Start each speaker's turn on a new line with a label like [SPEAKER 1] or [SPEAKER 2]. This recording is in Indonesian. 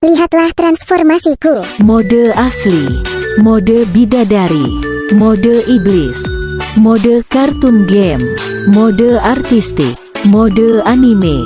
[SPEAKER 1] Lihatlah transformasiku.
[SPEAKER 2] Mode asli, mode bidadari, mode iblis, mode kartun game, mode artistik, mode anime,